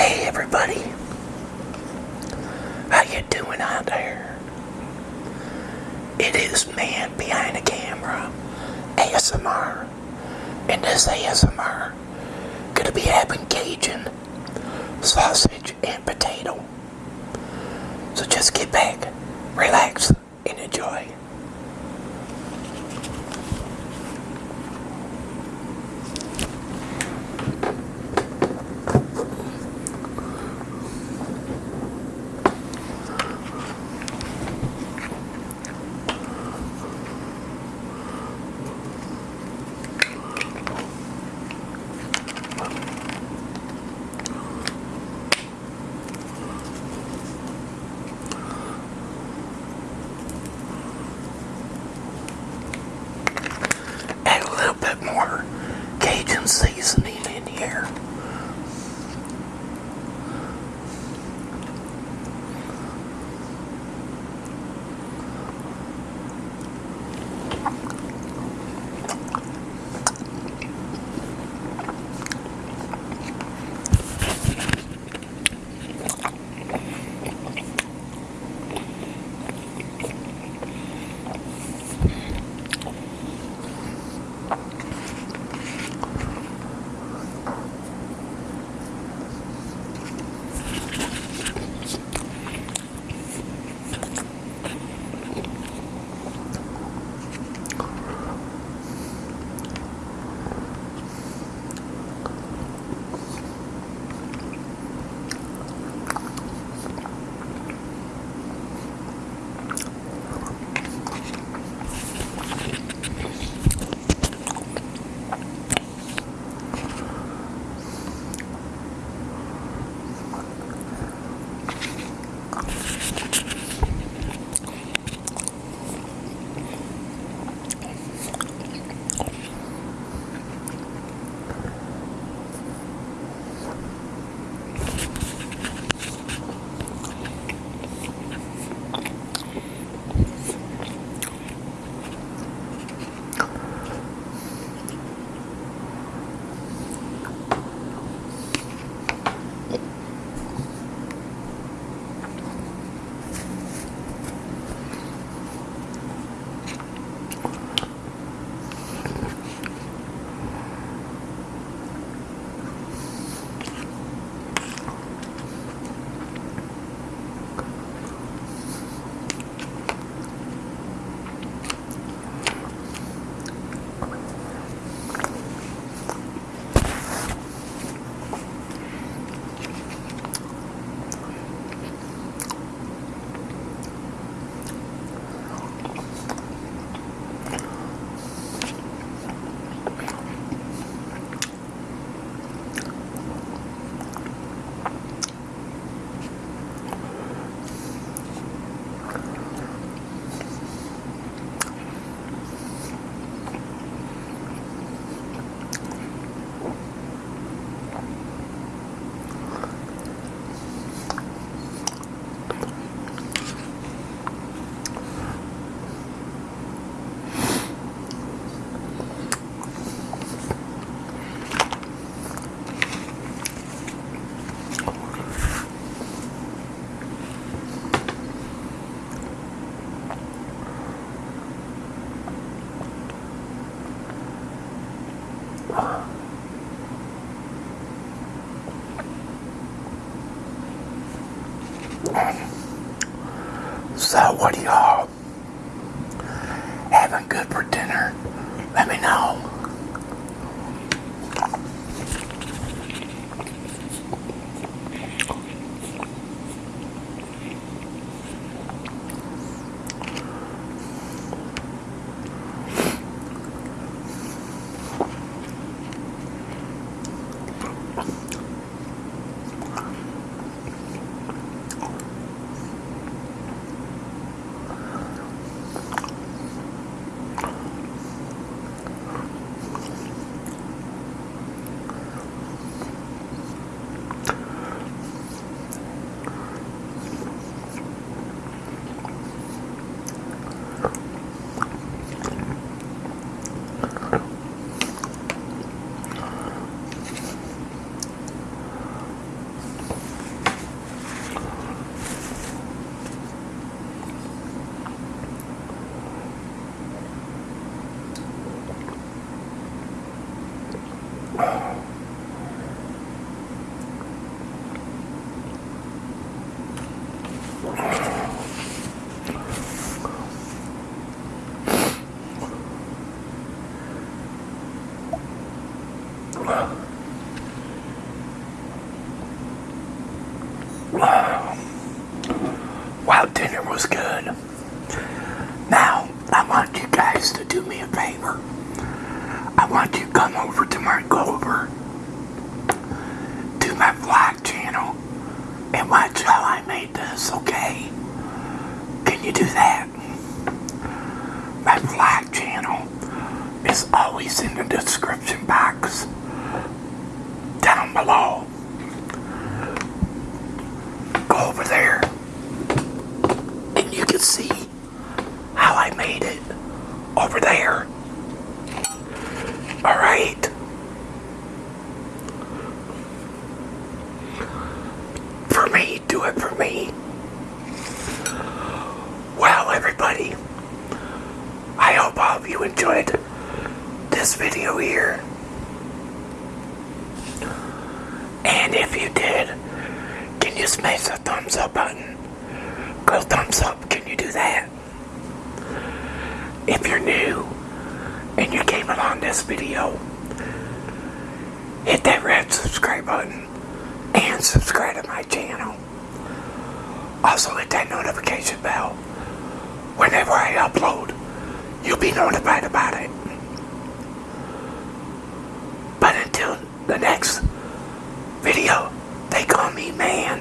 Hey everybody, how you doing out there? It is man behind the camera, ASMR, and this ASMR gonna be having Cajun sausage and potato. So just get back, relax, and enjoy. So, what do y'all having good for dinner? Let me know. While dinner was good. Now, I want you guys to do me a favor. I want you to come over to my Clover, to my vlog channel, and watch how I made this, okay? Can you do that? My vlog channel is always in the description box down below. Go over there and you can see how I made it over there. Alright. For me, do it for me. Well, everybody, I hope all of you enjoyed this video here. And if you did, can you smash the thumbs up button? Go thumbs up, can you do that? If you're new and you came along this video, hit that red subscribe button and subscribe to my channel. Also hit that notification bell. Whenever I upload, you'll be notified about it. But until the next video, they call me man